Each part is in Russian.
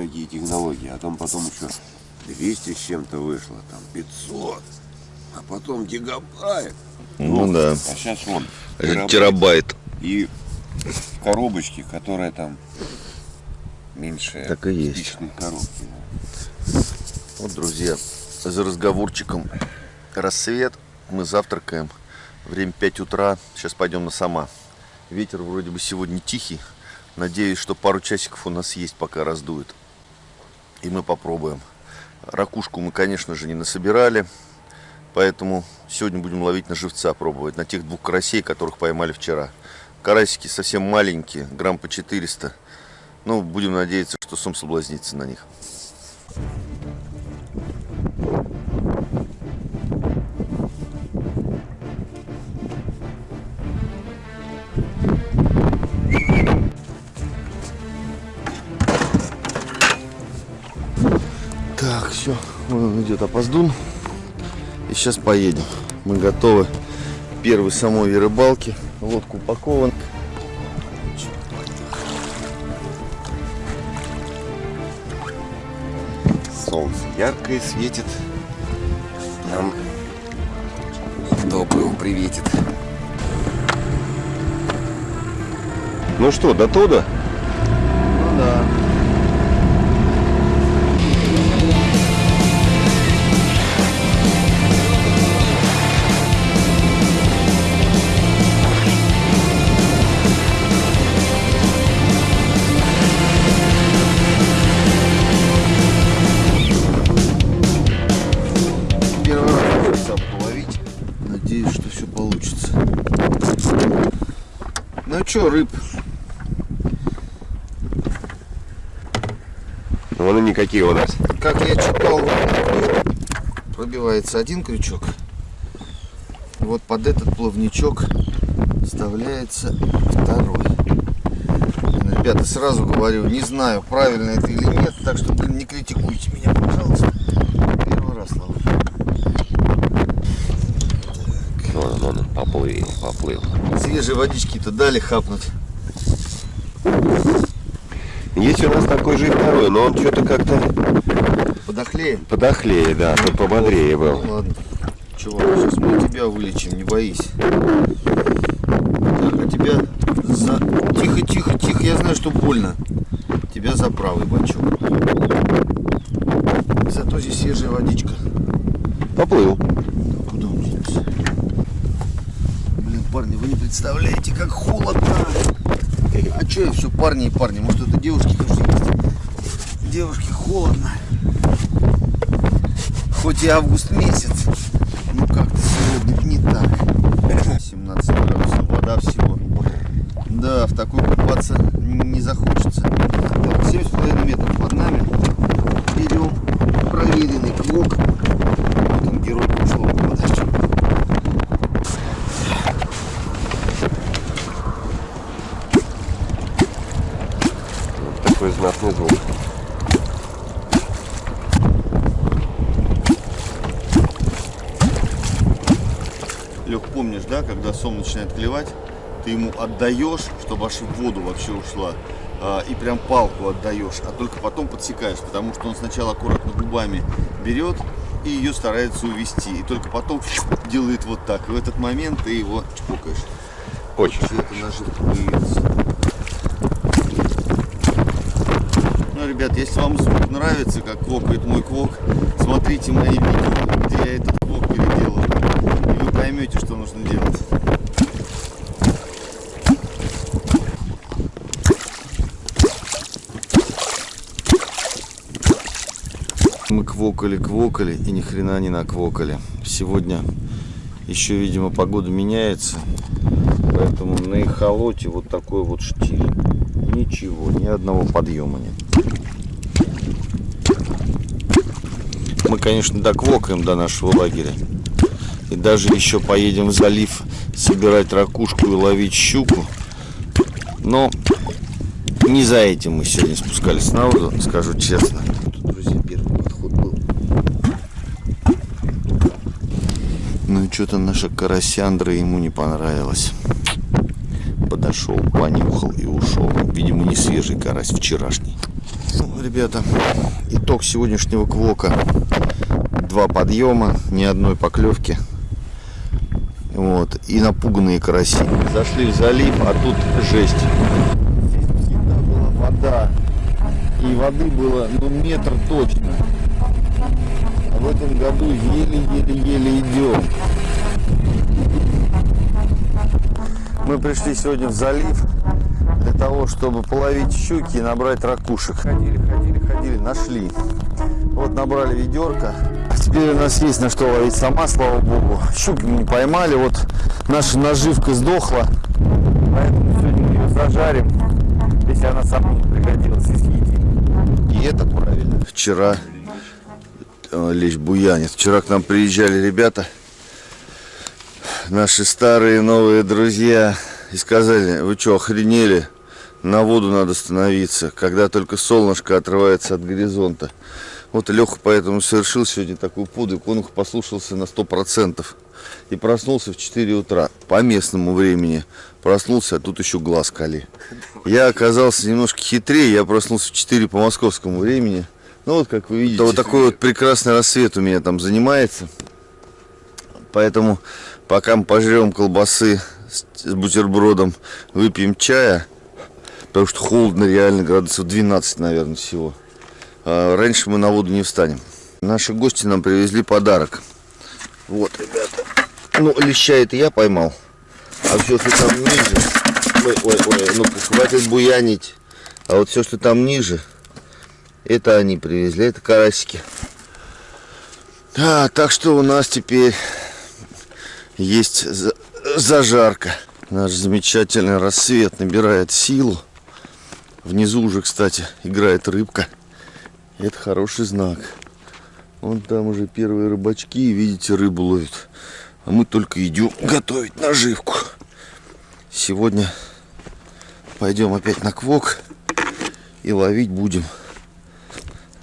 какие технологии, а там потом еще 200 с чем-то вышло, там 500, а потом гигабайт. Ну да. А сейчас вон Терабайт. И коробочки, которые там меньше Так и есть. коробки. Вот, друзья, за разговорчиком рассвет. Мы завтракаем. Время 5 утра. Сейчас пойдем на сама. Ветер вроде бы сегодня тихий. Надеюсь, что пару часиков у нас есть, пока раздует. И мы попробуем. Ракушку мы, конечно же, не насобирали. Поэтому сегодня будем ловить на живца, пробовать. На тех двух карасей, которых поймали вчера. Карасики совсем маленькие, грамм по 400. Ну, будем надеяться, что сом соблазнится на них. Так, вон идет опоздун. И сейчас поедем. Мы готовы к первой самой рыбалке. Лодка упакована. Солнце яркое светит. Нам доброго приветит. Ну что, до туда? Ну да. Никакие у нас. как я читал, пробивается один крючок. Вот под этот плавничок вставляется второй. Ну, Ребята, сразу говорю, не знаю, правильно это или нет, так что, блин, не критикуйте меня, пожалуйста. Первый раз ловлю. Он, вон он, поплыл, поплыл. Свежей водички-то дали хапнуть. Есть у нас такой же и второй, но он что-то как-то Подохлее? подохлее, да, тут пободрее был. Ну ладно. Чувак, сейчас мы тебя вылечим, не боись. Так, а тебя за... Тихо, тихо, тихо, я знаю, что больно. Тебя за правый бачок. Зато здесь свежая водичка. Поплыл. Куда он делся? Блин, парни, вы не представляете, как холодно. А что я все, парни и парни? Может, это девушки тоже есть? Девушки, холодно. Хоть и август месяц, ну как-то сегодня не так. 17 градусов, вода всего. Да, в такой купаться не захочется. Так, 7,5 метров под нами. Берем проверенный квок. Вот он, герой прошлого года. Такой знатный звук. Лех, помнишь, да, когда сом начинает клевать, ты ему отдаешь, чтобы аж в воду вообще ушла, а, и прям палку отдаешь, а только потом подсекаешь, потому что он сначала аккуратно губами берет и ее старается увести, и только потом делает вот так. И в этот момент ты его чпокаешь. Очень. И это наживка появится. Ну, ребят, если вам звук нравится, как квокает мой квок, смотрите мои видео, где я этот квок переделал. И вы поймете, что нужно делать. Мы квокали, квокали и ни хрена не наквокали. Сегодня еще, видимо, погода меняется. Поэтому на эхолоте вот такой вот штиль. Ничего, ни одного подъема нет. Мы, конечно, доквокаем до нашего лагеря. И даже еще поедем в залив собирать ракушку и ловить щуку. Но не за этим мы сегодня спускались на воду, скажу честно. Тут, друзья, первый подход был. Ну и что-то наша карасяндра ему не понравилось. Подошел, понюхал и ушел. Видимо, не свежий карась, вчерашний. Ну, ребята, итог сегодняшнего квока. Два подъема, ни одной поклевки. Вот. И напуганные караси. Зашли в залив, а тут жесть. Здесь всегда была вода. И воды было, ну, метр точно. А в этом году еле-еле-еле идем. Мы пришли сегодня в залив для того, чтобы половить щуки и набрать ракушек. Ходили, ходили, ходили, нашли. Вот набрали ведерко. Теперь у нас есть на что ловить сама, слава богу. Щуки не поймали, вот наша наживка сдохла. Поэтому сегодня ее зажарим, если она сама не пригодилась, и съедим. И это правильно. Вчера э, лечь буянит. Вчера к нам приезжали ребята, наши старые новые друзья, и сказали, вы что, охренели? На воду надо становиться, когда только солнышко отрывается от горизонта. Вот Леха поэтому совершил сегодня такой подвиг. Он их послушался на 100%. И проснулся в 4 утра по местному времени. Проснулся, а тут еще глаз кали. Я оказался немножко хитрее. Я проснулся в 4 по московскому времени. Ну вот, как вы видите, вот такой вот прекрасный рассвет у меня там занимается. Поэтому пока мы пожрем колбасы с бутербродом, выпьем чая, потому что холодно реально, градусов 12, наверное, всего. А раньше мы на воду не встанем. Наши гости нам привезли подарок. Вот, ребята. Ну, леща это я поймал. А все, что там ниже... Ой, ой, ой, ну хватит буянить. А вот все, что там ниже, это они привезли, это карасики. А, так что у нас теперь есть зажарка. Наш замечательный рассвет набирает силу. Внизу уже, кстати, играет рыбка. Это хороший знак. Вон там уже первые рыбачки, видите, рыбу ловят. А мы только идем готовить наживку. Сегодня пойдем опять на квок и ловить будем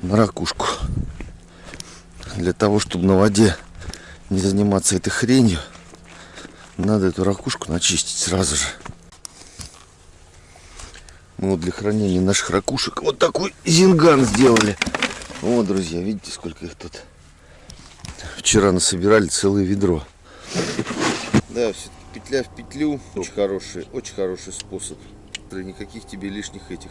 на ракушку. Для того, чтобы на воде не заниматься этой хренью, надо эту ракушку начистить сразу же. Мы вот для хранения наших ракушек вот такой зинган сделали. Вот, друзья, видите, сколько их тут. Вчера насобирали целое ведро. Да, все петля в петлю. Очень хороший, очень хороший способ. Никаких тебе лишних этих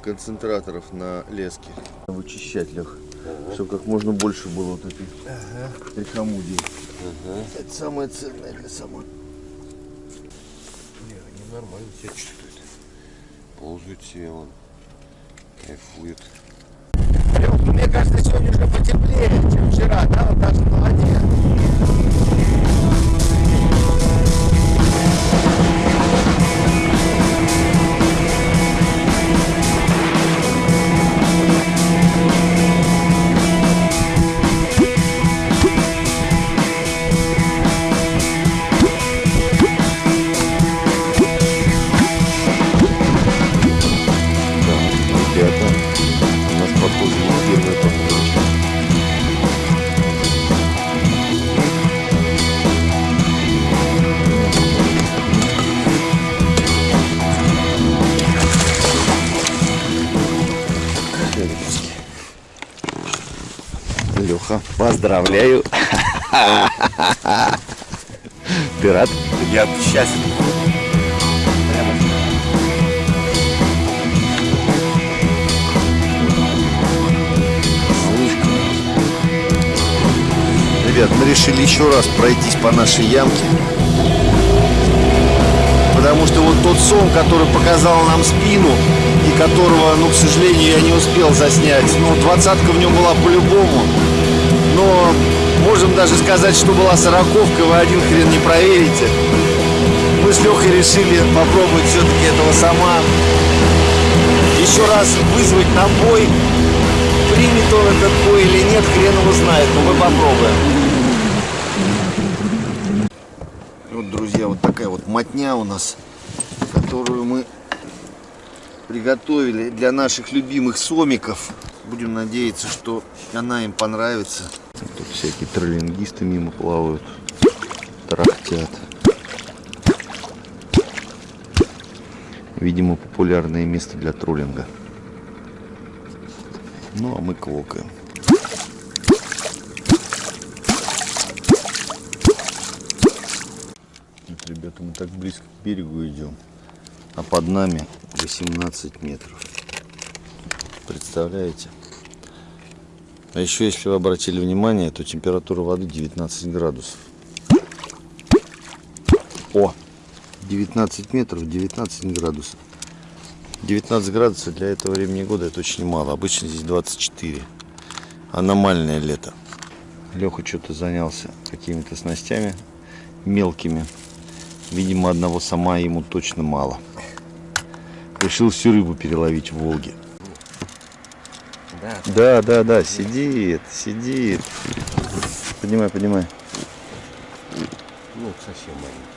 концентраторов на леске. Вычищать, Лех. Ага. Чтобы как можно больше было вот этих ага. трихомудий. Ага. Это самое ценное для самой. Не, они нормально себя чувствуют. Ползают себе он. Кайфует. Мне кажется, сегодня уже потеплее, чем вчера, да, вот даже на поздравляю. Ты рад? Я счастлив. Ребят, мы решили еще раз пройтись по нашей ямке. Потому что вот тот сон, который показал нам спину, и которого, ну, к сожалению, я не успел заснять, ну, двадцатка в нем была по-любому. Но можем даже сказать, что была сороковка, вы один хрен не проверите. Мы с Лехой решили попробовать все-таки этого сама. Еще раз вызвать на бой. Примет он этот бой или нет, хрен его знает, но мы попробуем. Вот, друзья, вот такая вот мотня у нас, которую мы приготовили для наших любимых сомиков. Будем надеяться, что она им понравится. Тут всякие троллингисты мимо плавают, тарахтят. Видимо, популярное место для троллинга. Ну, а мы квокаем. Вот, ребята, мы так близко к берегу идем, а под нами 18 метров. Представляете? А еще, если вы обратили внимание, то температура воды 19 градусов. О! 19 метров, 19 градусов. 19 градусов для этого времени года это очень мало. Обычно здесь 24. Аномальное лето. Леха что-то занялся какими-то снастями мелкими. Видимо, одного сама ему точно мало. Решил всю рыбу переловить в Волге. Да. Да, да, да, сидит, сидит. Поднимай, поднимай. Ну, совсем маленький.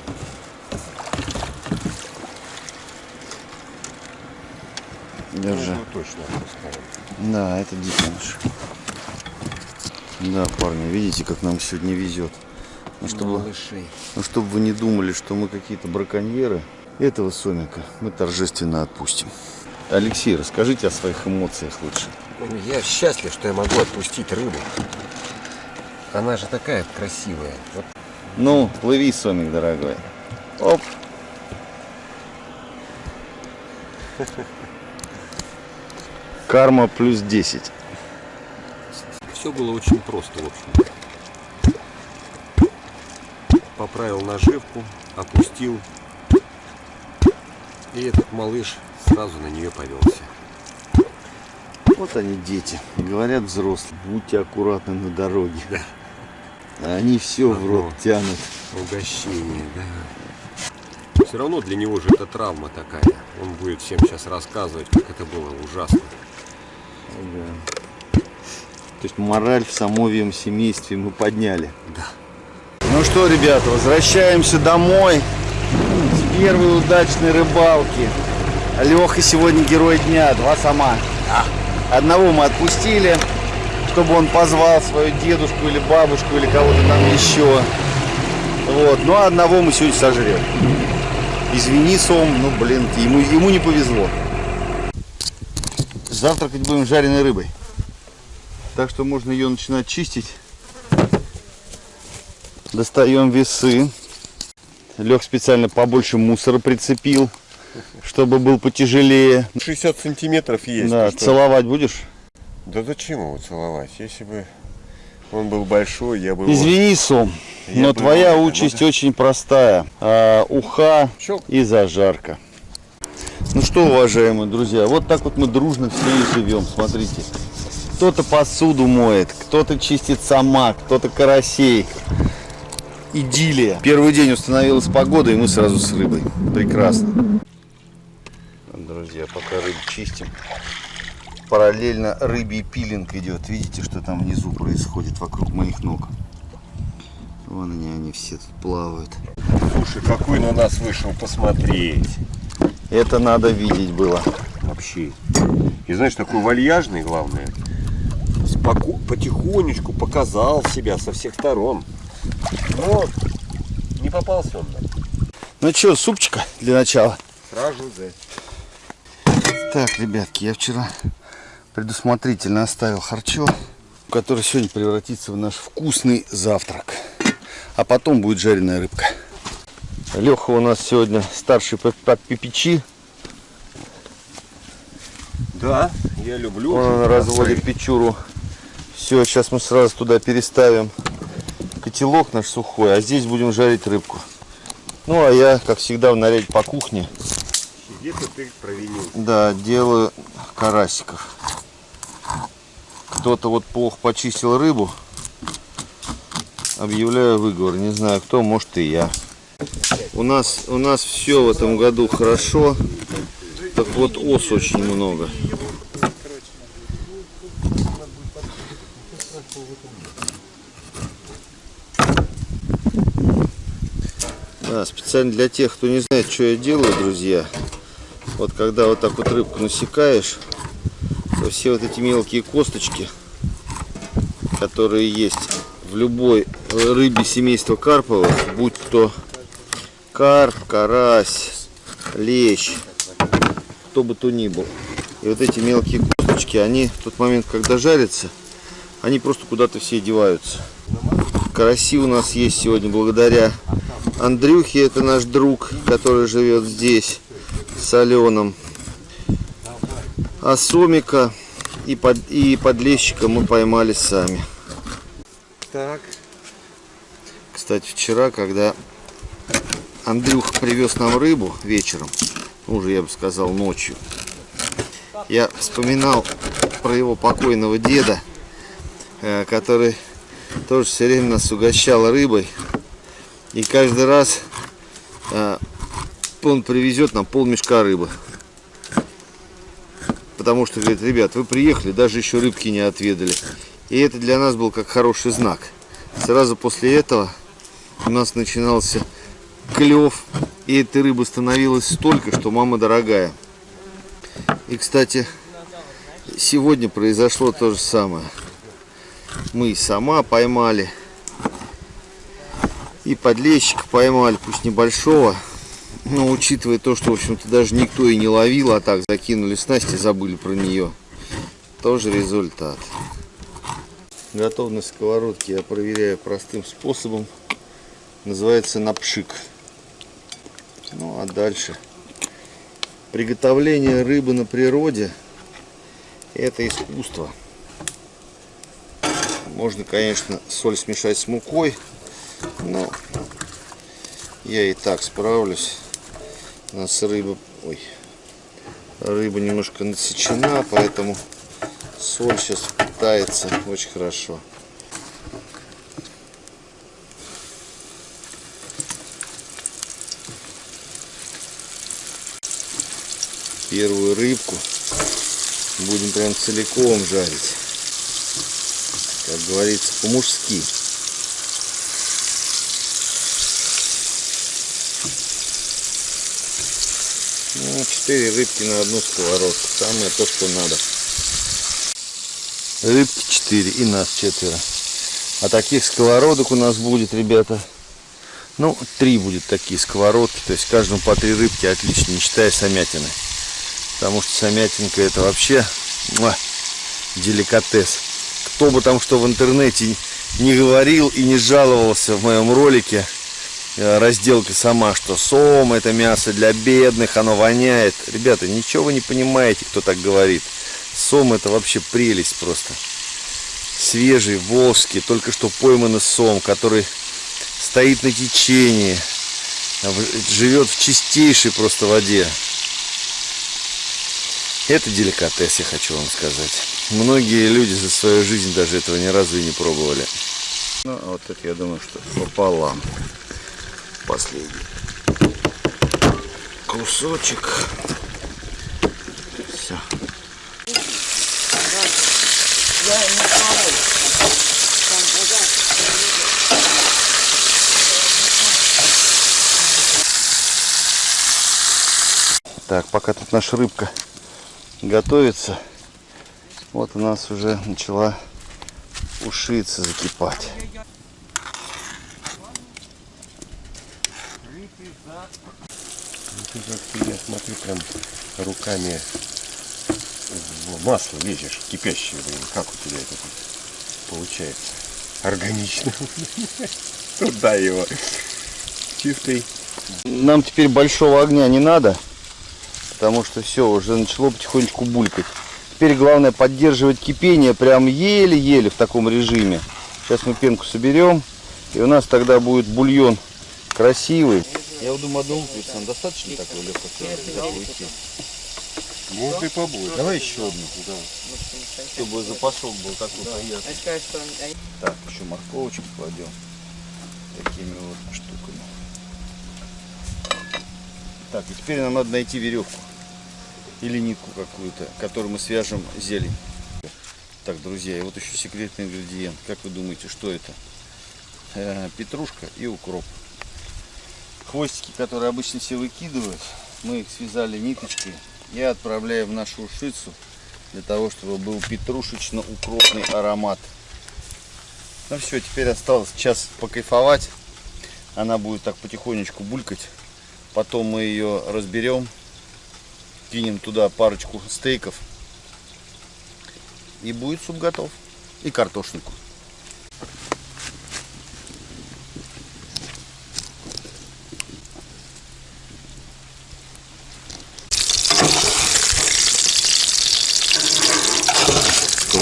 Держи. Ну, точно отпускаем. Да, это детеныш. Да, парни, видите, как нам сегодня везет. Ну, чтобы, Малышей. ну, чтобы вы не думали, что мы какие-то браконьеры, этого сомика мы торжественно отпустим. Алексей, расскажите о своих эмоциях лучше. Я счастлив, что я могу отпустить рыбу. Она же такая красивая. Вот Ну, плыви, сомик, дорогой. Оп. Карма плюс 10. все было очень просто, в общем. Поправил наживку, опустил. И этот малыш сразу на нее повелся. Вот они дети. Говорят взрослые, будьте аккуратны на дороге. А они все в рот тянут. Угощение, да. Все равно для него же это травма такая. Он будет всем сейчас рассказывать, как это было ужасно. Да. То есть мораль в самовьем семействе мы подняли. Да. Ну что, ребята, возвращаемся домой с первой удачной рыбалки. Леха сегодня герой дня, два сама. Одного мы отпустили, чтобы он позвал свою дедушку или бабушку или кого-то там еще. Вот. Ну а одного мы сегодня сожрем. Извини, Сом, ну блин, ему, ему не повезло. Завтракать будем жареной рыбой. Так что можно ее начинать чистить. Достаем весы. Лег специально побольше мусора прицепил, чтобы был потяжелее. 60 сантиметров есть. да, ну целовать будешь? Да зачем его целовать? Если бы он был большой, я бы его... Извини, Сом, Я но бы твоя его- участь очень простая. А, уха Щелк. и зажарка. Ну что, уважаемые друзья, вот так вот мы дружно все и живем. Смотрите. Кто-то посуду моет, кто-то чистит сама, кто-то карасей. Идиллия. Первый день установилась погода, и мы сразу с рыбой. Прекрасно. Друзья, пока рыбу чистим, параллельно рыбий пилинг идет. Видите, что там внизу происходит вокруг моих ног? Вон они, они все тут плавают. Слушай, какой на нас вышел посмотреть. Это надо видеть было. Вообще. И знаешь, такой вальяжный, главное. Споко... Потихонечку показал себя со всех сторон. Но не попался он нам. Ну что, супчика для начала? Сразу за. Так, ребятки, я вчера предусмотрительно оставил харчо, который сегодня превратится в наш вкусный завтрак. А потом будет жареная рыбка. Леха у нас сегодня старший по, по печи. Да, я люблю. Он разводит печуру. Все, сейчас мы сразу туда переставим котелок наш сухой, а здесь будем жарить рыбку. Ну, а я, как всегда, в наряде по кухне. Где-то ты провинил. Да, делаю карасиков. Кто-то вот плохо почистил рыбу. Объявляю выговор. Не знаю кто, может и я. У нас, у нас все в этом году хорошо. Так вот ос очень много. Да, специально для тех, кто не знает, что я делаю, друзья. Вот когда вот так вот рыбку насекаешь, то все вот эти мелкие косточки, которые есть в любой рыбе семейства карповых, будь то карп, карась, лещ, кто бы то ни был. И вот эти мелкие косточки они в тот момент, когда жарятся, они просто куда-то все деваются. Караси у нас есть сегодня благодаря Андрюхе, это наш друг, который живет здесь, с Аленом. А сомика и, под, и подлещика мы поймали сами. Так. Кстати, вчера, когда Андрюх привез нам рыбу вечером, уже я бы сказал ночью, я вспоминал про его покойного деда, э, который тоже все время нас угощал рыбой. И каждый раз э, он привезет нам пол мешка рыбы. Потому что, говорит, ребят, вы приехали, даже еще рыбки не отведали. И это для нас был как хороший знак. Сразу после этого у нас начинался клев. И этой рыбы становилось столько, что мама дорогая. И, кстати, сегодня произошло то же самое. Мы и сама поймали. И подлещика поймали, пусть небольшого. Но учитывая то, что, в общем-то, даже никто и не ловил, а так закинули снасть и забыли про нее. Тоже результат. Готовность сковородки я проверяю простым способом. Называется напшик. Ну а дальше. Приготовление рыбы на природе это искусство. Можно, конечно, соль смешать с мукой, но я и так справлюсь. У нас рыба, ой, рыба немножко насечена, поэтому соль сейчас впитается очень хорошо. Первую рыбку будем прям целиком жарить. Как говорится, по-мужски. Ну, 4 рыбки на одну сковородку. Самое то, что надо. Рыбки 4 и нас четверо. А таких сковородок у нас будет, ребята, ну, три будет такие сковородки. То есть каждому по три рыбки отлично, не считая самятины. Потому что самятинка это вообще муа, деликатес. Кто бы там что в интернете не говорил и не жаловался в моем ролике, разделка сама, что сом это мясо для бедных, оно воняет. Ребята, ничего вы не понимаете, кто так говорит. Сом это вообще прелесть просто. Свежий, волжский, только что пойманный сом, который стоит на течении, живет в чистейшей просто воде. Это деликатес, я хочу вам сказать. Многие люди за свою жизнь даже этого ни разу и не пробовали. Ну, а вот это я думаю, что пополам. Последний кусочек. Все. Так, пока тут наша рыбка готовится, вот у нас уже начала ушиться, закипать. Ты, я смотрю, прям руками масло лезешь, кипящее, блин. Как у тебя это получается? Органично. Туда его. Чистый. Нам теперь большого огня не надо, потому что все, уже начало потихонечку булькать. Теперь главное поддерживать кипение прям еле-еле в таком режиме. Сейчас мы пенку соберем, и у нас тогда будет бульон красивый. Я вот думаю, одного нам достаточно такой легкой Может и побольше. Давай еще одну. Чтобы запашок был такой приятный. Так, еще морковочку кладем. Такими вот штуками. Так, и теперь нам надо найти веревку. Или нитку какую-то, которую мы свяжем зелень. Так, друзья, и вот еще секретный ингредиент. Как вы думаете, что это? Э, петрушка и укроп. Хвостики, которые обычно все выкидывают, мы их связали ниточкой и отправляем в нашу ушицу для того, чтобы был петрушечно-укропный аромат. Ну все, теперь осталось час покайфовать. Она будет так потихонечку булькать. Потом мы ее разберем, кинем туда парочку стейков И будет суп готов. И картошнику.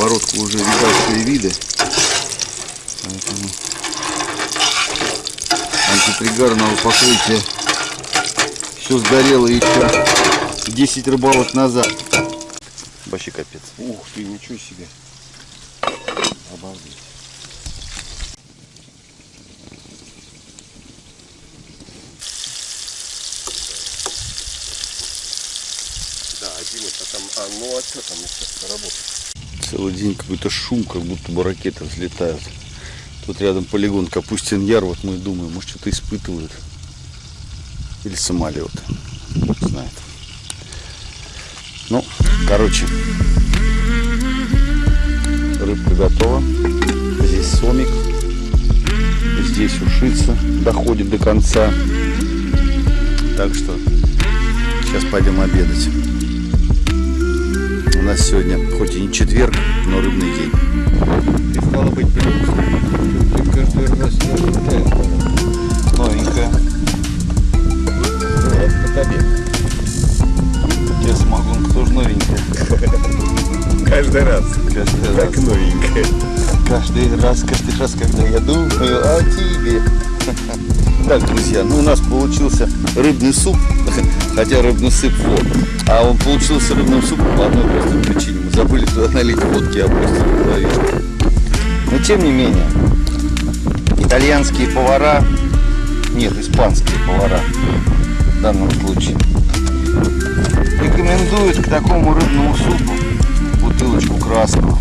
Сковородку уже видавшие виды. Поэтому антипригарного покрытия все сгорело еще 10 рыбалок назад. Вообще капец. Ух ты, ничего себе. Обалдеть. Да, один это там, а ну а что там еще работает? Целый день какой-то шум, как будто бы ракеты взлетают. Тут рядом полигон Капустин Яр, вот мы думаем, может что-то испытывают. Или самолет. Бог знает. Ну, короче, рыбка готова. Здесь сомик. Здесь ушица доходит до конца. Так что сейчас пойдем обедать. Нас сегодня, хоть и не четверг, но рыбный день. Ты стало быть Ты каждый раз Новенькая. Вот. Я самогонка тоже новенькая. Каждый раз. Каждый Как раз. новенькая. Каждый раз, каждый раз, когда я думаю о тебе. Так, друзья, ну у нас получился рыбный суп, хотя рыбный сып вот. А он получился рыбным супом по одной простой причине. Мы забыли туда налить водки, а головешку. Но тем не менее, итальянские повара, нет, испанские повара в данном случае, рекомендуют к такому рыбному супу бутылочку красного,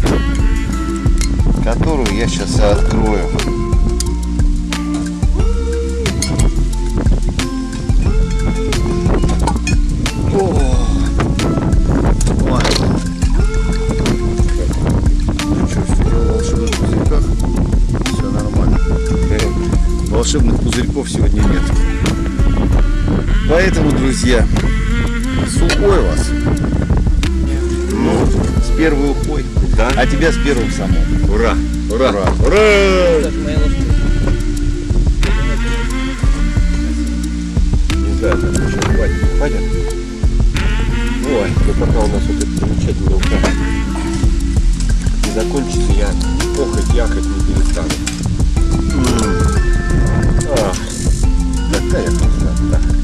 которую я сейчас открою. Волшебных пузырьков сегодня нет. Поэтому, друзья, сухой вас. Ну, с первой ухой. Да? А тебя с первым самым. Ура! Ура! Ура. Ура! Не знаю, там еще хватит, не хватит. Ой, ну пока у нас вот это замечательный указ не закончится, я охоть, яхать не перестану. 再也不是人了。